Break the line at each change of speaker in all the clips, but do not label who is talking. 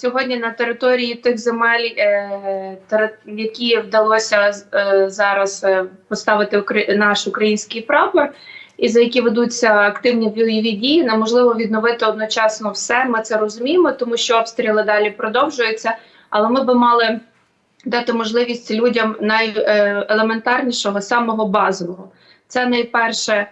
Сьогодні на території тих земель, е, які вдалося е, зараз е, поставити наш український прапор, і за які ведуться активні бойові дії, неможливо відновити одночасно все. Ми це розуміємо, тому що обстріли далі продовжуються. Але ми би мали дати можливість людям найелементарнішого, самого базового. Це найперше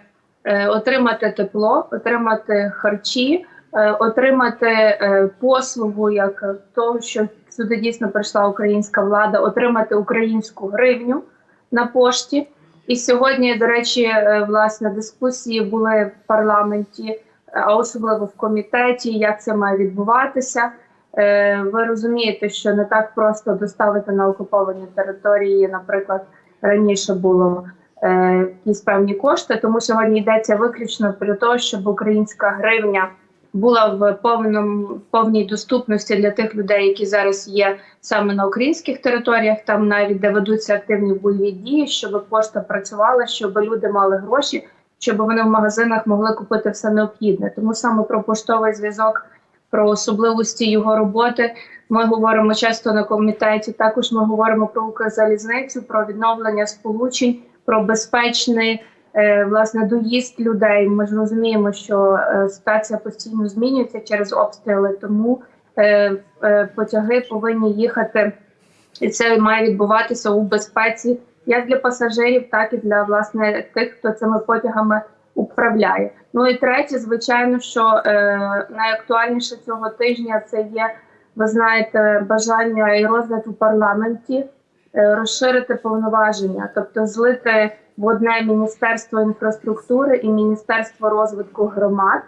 отримати тепло, отримати харчі, отримати е, послугу, як е, того, що сюди дійсно прийшла українська влада, отримати українську гривню на пошті. І сьогодні, до речі, е, власне дискусії були в парламенті, а особливо в комітеті, як це має відбуватися. Е, Ви розумієте, що не так просто доставити на окуповані території, наприклад, раніше було е, якісь певні кошти. Тому сьогодні йдеться виключно про те, щоб українська гривня була в повному повній доступності для тих людей, які зараз є саме на українських територіях, там навіть де ведуться активні бойові дії, щоб пошта працювала, щоб люди мали гроші, щоб вони в магазинах могли купити все необхідне. Тому саме про поштовий зв'язок, про особливості його роботи. Ми говоримо часто на комітеті. Також ми говоримо про Укрзалізницю, про відновлення сполучень, про безпечний власне доїзд людей. Ми ж розуміємо, що е, ситуація постійно змінюється через обстріли, тому е, е, потяги повинні їхати, і це має відбуватися у безпеці як для пасажирів, так і для власне тих, хто цими потягами управляє. Ну і третє, звичайно, що е, найактуальніше цього тижня це є, ви знаєте, бажання і розгляд у парламенті е, розширити повноваження, тобто злити в одне міністерство інфраструктури і міністерство розвитку громад,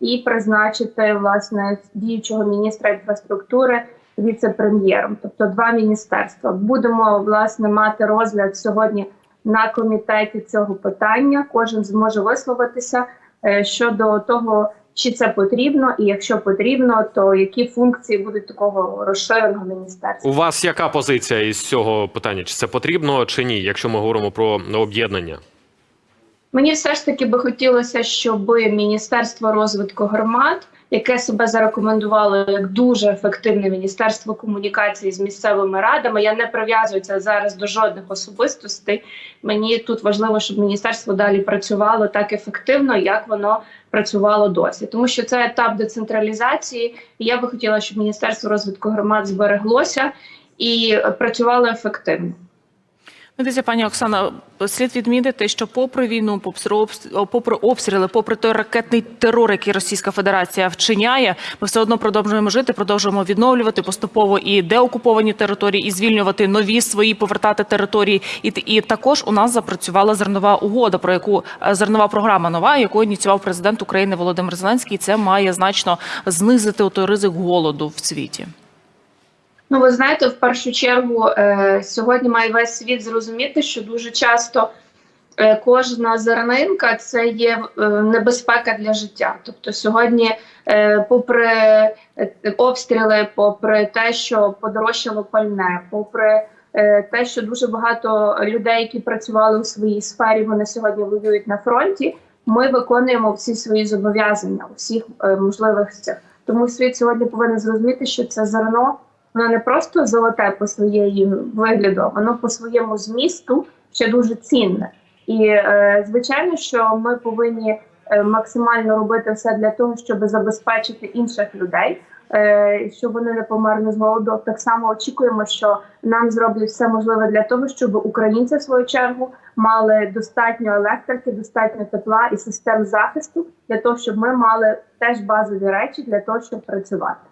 і призначити власне діючого міністра інфраструктури віце-прем'єром, тобто два міністерства. Будемо власне мати розгляд сьогодні на комітеті цього питання. Кожен зможе висловитися е, щодо того, чи це потрібно, і якщо потрібно, то які функції будуть такого розширеного міністерства.
У вас яка позиція із цього питання? Чи це потрібно, чи ні, якщо ми говоримо про об'єднання?
Мені все ж таки би хотілося, щоб Міністерство розвитку громад, яке себе зарекомендувало як дуже ефективне міністерство комунікації з місцевими радами, я не прив'язую це зараз до жодних особистостей. Мені тут важливо, щоб міністерство далі працювало так ефективно, як воно працювало досі, тому що це етап децентралізації. І я би хотіла, щоб міністерство розвитку громад збереглося і працювало ефективно.
Дивіться, пані Оксана, слід відмітити, що попри війну, попри обстріли, попри той ракетний терор, який Російська Федерація вчиняє, ми все одно продовжуємо жити, продовжуємо відновлювати поступово і деокуповані території, і звільнювати нові свої, повертати території. І, і також у нас запрацювала зернова угода, про яку е, зернова програма нова, яку ініціював президент України Володимир Зеленський. Це має значно знизити той ризик голоду в світі.
Ну, ви знаєте, в першу чергу е, сьогодні має весь світ зрозуміти, що дуже часто е, кожна зернинка це є е, небезпека для життя. Тобто сьогодні, е, попри обстріли, попри те, що подорожчало пальне, попри те, що дуже багато людей, які працювали у своїй сфері, вони сьогодні воюють на фронті. Ми виконуємо всі свої зобов'язання у всіх е, можливих. Тому світ сьогодні повинен зрозуміти, що це зерно воно не просто золоте по своєї вигляду, воно по своєму змісту ще дуже цінне. І е, звичайно, що ми повинні е, максимально робити все для того, щоб забезпечити інших людей, е, щоб вони не померли з голоду. Так само очікуємо, що нам зроблять все можливе для того, щоб українці в свою чергу мали достатньо електрики, достатньо тепла і систем захисту для того, щоб ми мали теж базові речі для того, щоб працювати.